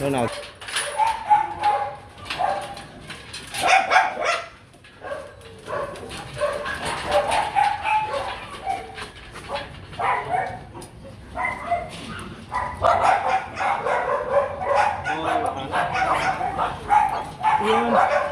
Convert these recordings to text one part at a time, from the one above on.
nơi nào Yeah.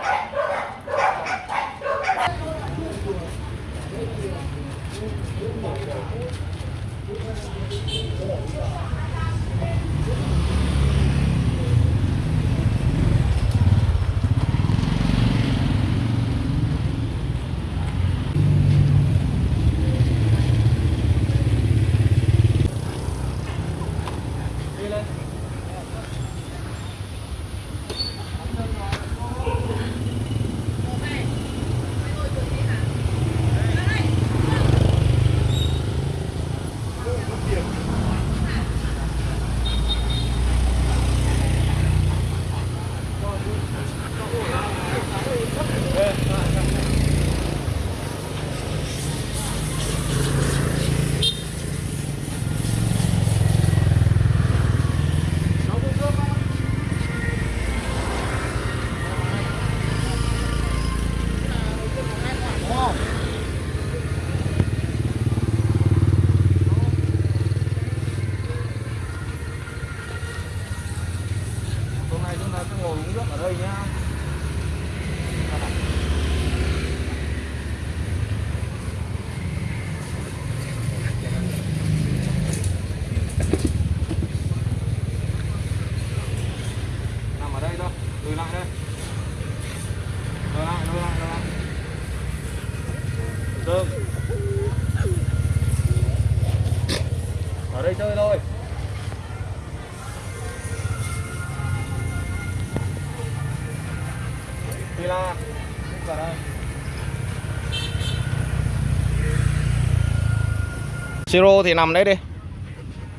Siro thì nằm đấy đi.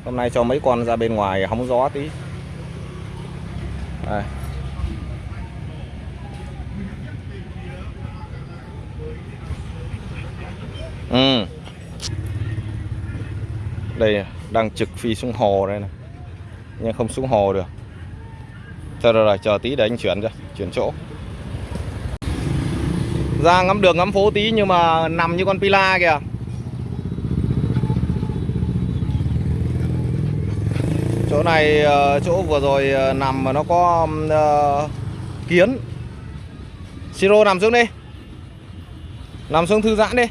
Hôm nay cho mấy con ra bên ngoài hóng gió tí. Đây. Ừ. Đây đang trực phi xuống hồ đây này. Nhưng không xuống hồ được. Thôi rồi, rồi chờ tí để anh chuyển cho Chuyển chỗ. Ra ngắm đường ngắm phố tí nhưng mà nằm như con pila kìa. Chỗ này ờ, chỗ vừa rồi ờ, nằm mà nó có uh, kiến. Siro nằm xuống đi. Nằm xuống thư giãn đi.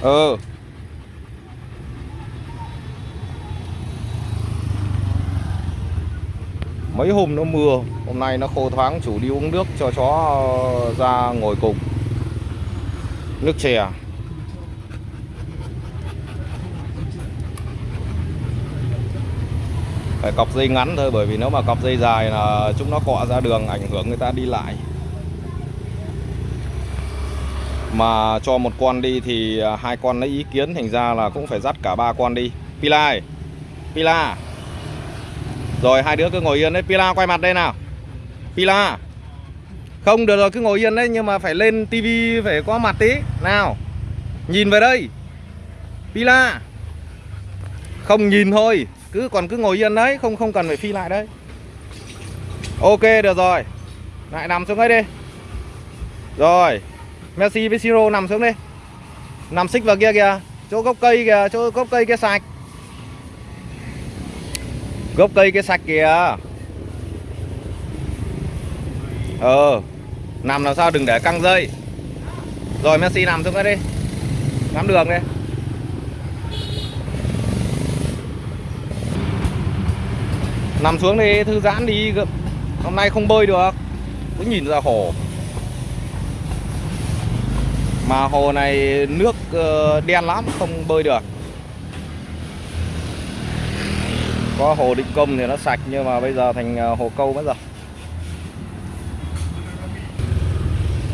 Ừ. Mấy hôm nó mưa hôm nay nó khô thoáng chủ đi uống nước cho chó ra ngồi cùng. Nước chè à? Phải cọc dây ngắn thôi, bởi vì nếu mà cọc dây dài là chúng nó cọ ra đường, ảnh hưởng người ta đi lại. Mà cho một con đi thì à, hai con lấy ý kiến, thành ra là cũng phải dắt cả ba con đi. Pila ơi, Pila. Rồi, hai đứa cứ ngồi yên đấy. Pila, quay mặt đây nào. Pila. Không, được rồi, cứ ngồi yên đấy, Nhưng mà phải lên tivi phải có mặt tí. Nào, Nhìn về đây. Pila. Không nhìn thôi cứ Còn cứ ngồi yên đấy, Không không cần phải phi lại đấy. Ok, được rồi. Lại nằm xuống đây đi. Rồi, Messi với Siro nằm xuống đi. Nằm xích vào kia kìa. Chỗ gốc cây kìa, Chỗ gốc cây kia sạch. Gốc cây kia sạch kìa. Ờ Nằm làm sao đừng để căng dây. Rồi, Messi nằm xuống đây đi. Ngắm đường đi. Nằm xuống đi, thư giãn đi Hôm nay không bơi được. Cứ nhìn ra hồ. Mà hồ này nước ờ, đen lắm, Không bơi được. Có hồ định công thì nó sạch, Nhưng mà bây giờ thành ờ, hồ câu mất rồi.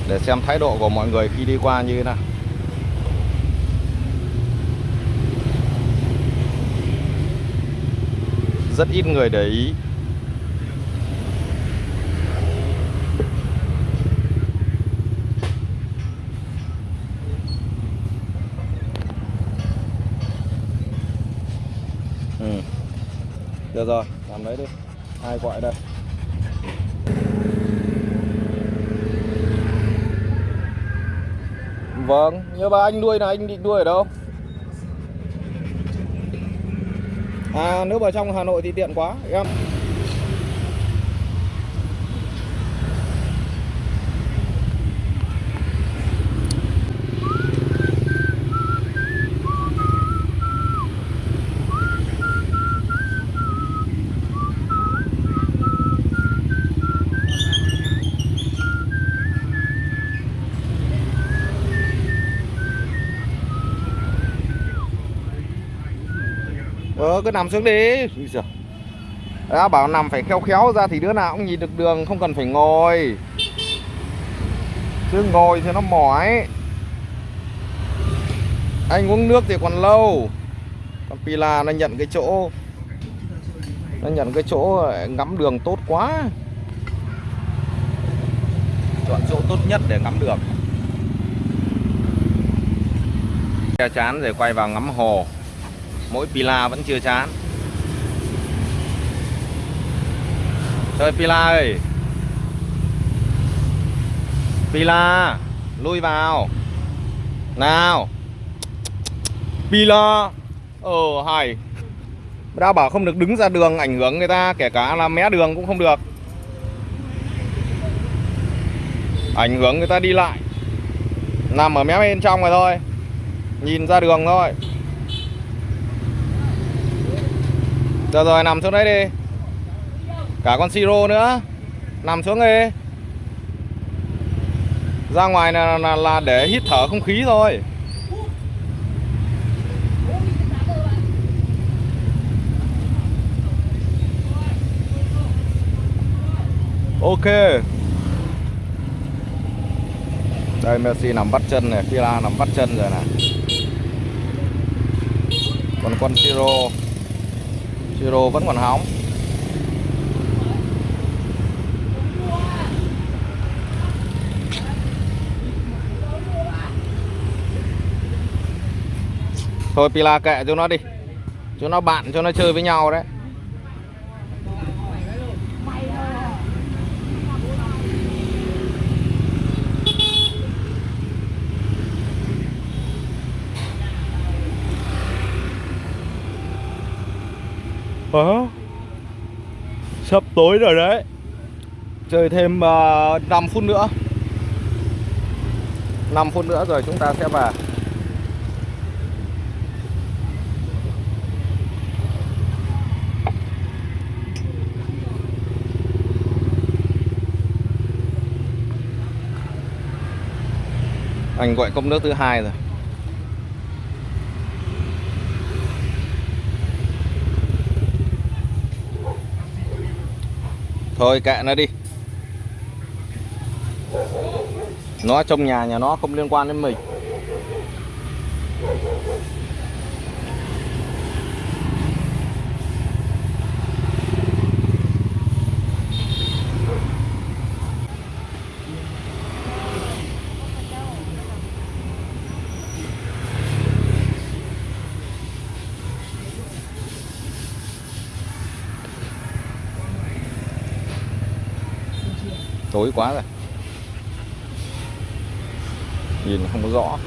Để xem thái độ của mọi người khi đi qua như thế nào. Rất ít người để ý ừ. Được rồi, làm đấy đi. Ai gọi đây? Vâng, nhớ ba anh nuôi là anh định nuôi ở đâu? À nếu mà trong Hà Nội thì tiện quá em. Ờ cứ nằm xuống đi. Đã bảo nằm phải khéo khéo ra thì đứa nào cũng nhìn được đường, Không cần phải ngồi. Chứ ngồi thì nó mỏi. Anh uống nước thì còn lâu. Còn Pila nó nhận cái chỗ, Nó nhận cái chỗ ờ, ngắm đường tốt quá. Chọn chỗ tốt nhất để ngắm đường. Che chán rồi quay vào ngắm hồ mỗi Pila vẫn chưa chán. Trời Pila ơi. Pila, Lui vào. Nào. Pila. Ờ hay. Đã bảo không được đứng ra đường ảnh hưởng người ta, Kể cả là mé đường cũng không được. Ảnh hưởng người ta đi lại. Nằm ở mé bên trong rồi thôi. Nhìn ra đường thôi. Rồi rồi nằm xuống đấy đi. Cả con siro nữa. Nằm xuống đi. Ra ngoài là, là, là để hít thở không khí thôi. Ok. Đây Messi nằm bắt chân này Fila nằm bắt chân rồi này. Còn con siro. Siro vẫn còn hóng. Thôi Pila kệ cho nó đi. Cho nó bạn cho nó chơi với nhau đấy. Ờ. Sắp tối rồi đấy. Chơi thêm ờ, uh, 5 phút nữa. 5 phút nữa rồi chúng ta sẽ vào. Anh gọi cốc nước thứ hai rồi. Thôi kệ nó đi. Nó trong nhà nhà nó không liên quan đến mình. Tối quá rồi. Nhìn không có rõ.